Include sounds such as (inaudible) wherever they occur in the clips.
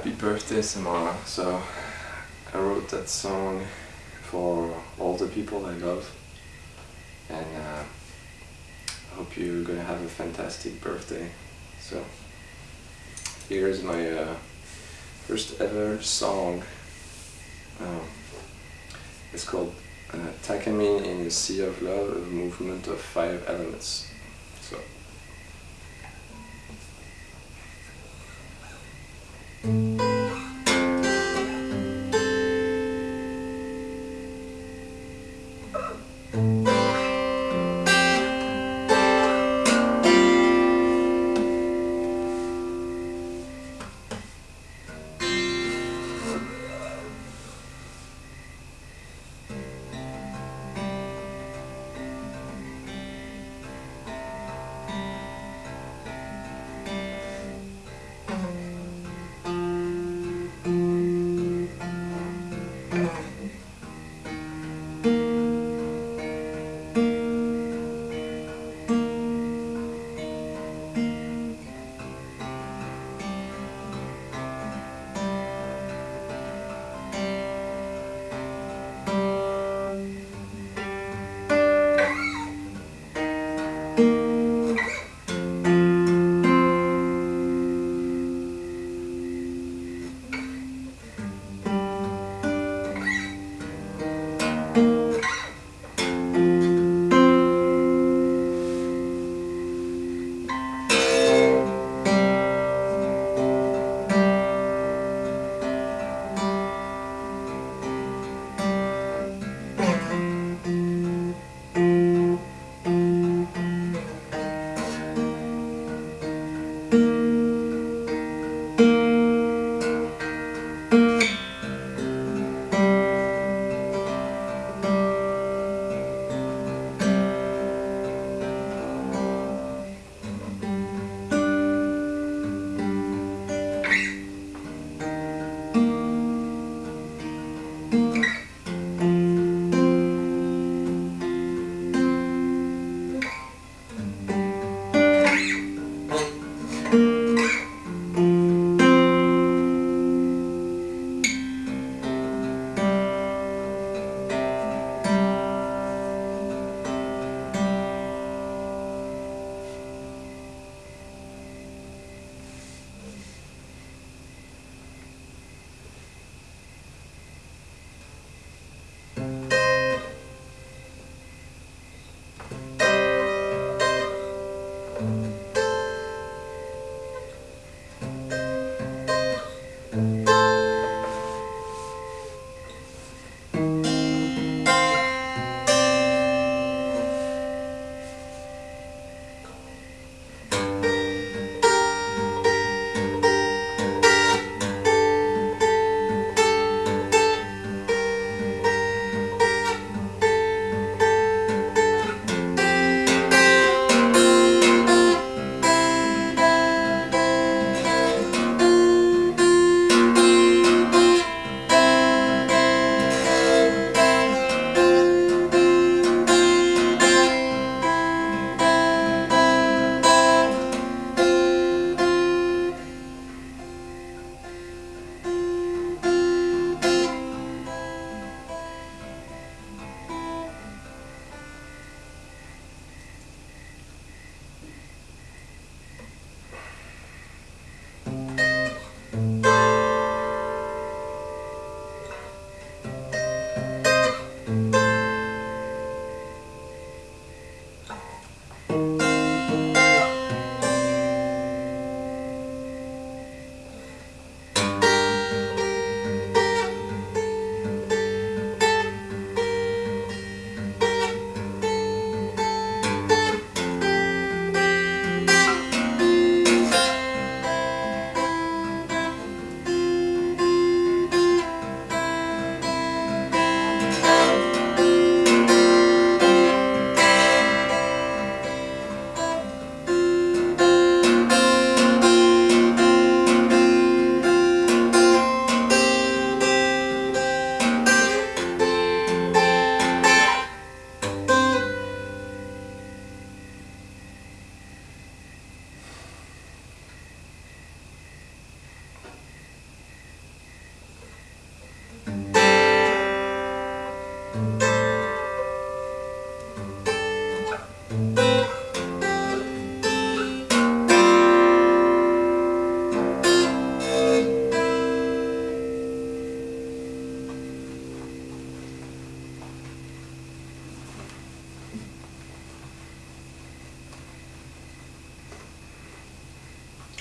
happy birthday Samara. So I wrote that song for all the people I love and uh, I hope you're gonna have a fantastic birthday. So here's my uh, first ever song. Um, it's called uh, Takamine in a Sea of Love, a movement of five elements. So. thank you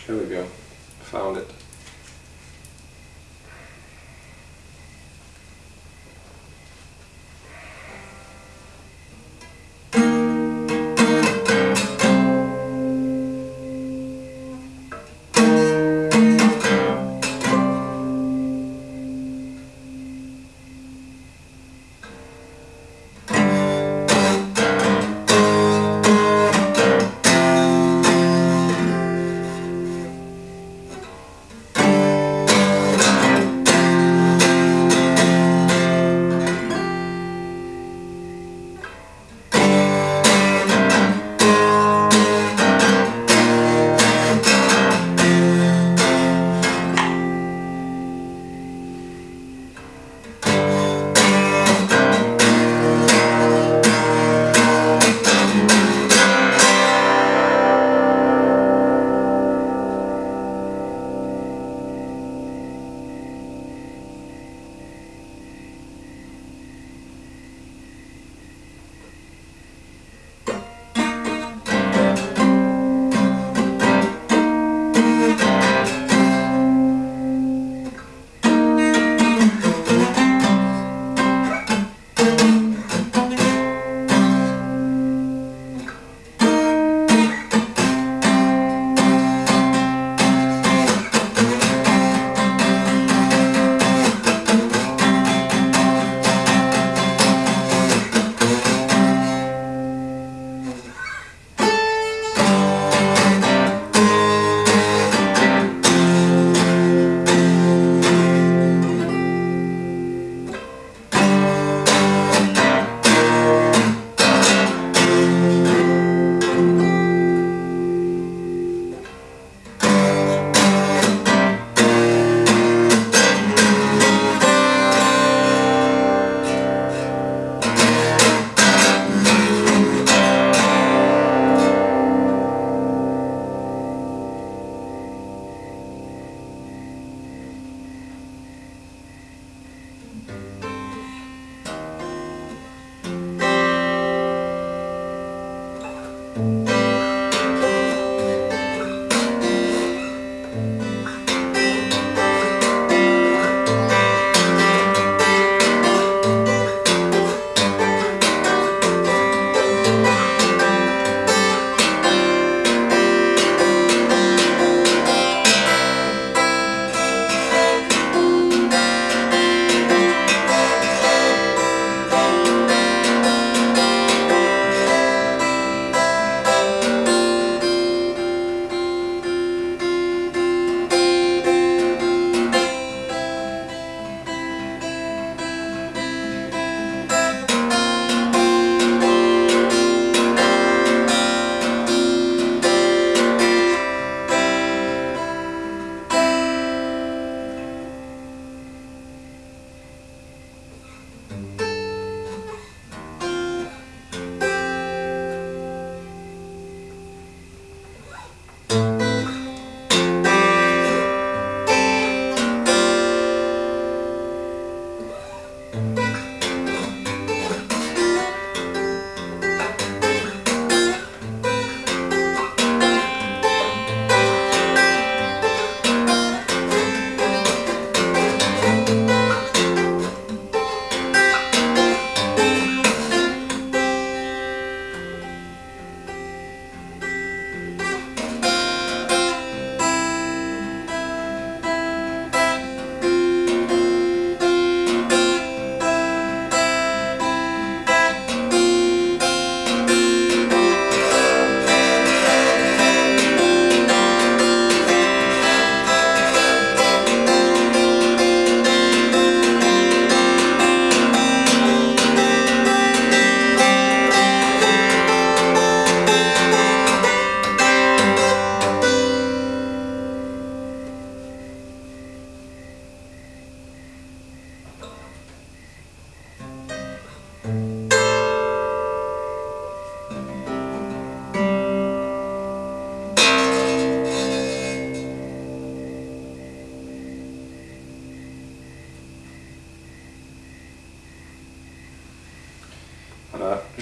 There we go. Found it.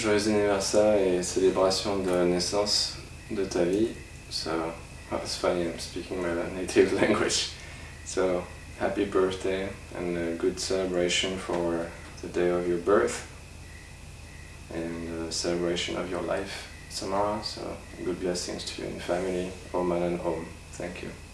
Joyeux anniversaire et célébration de naissance de ta vie. So, Oh, it's funny, I'm speaking my native (laughs) language. So, happy birthday and a good celebration for the day of your birth and the celebration of your life tomorrow. So, good blessings to you and family, Om and Om. Thank you.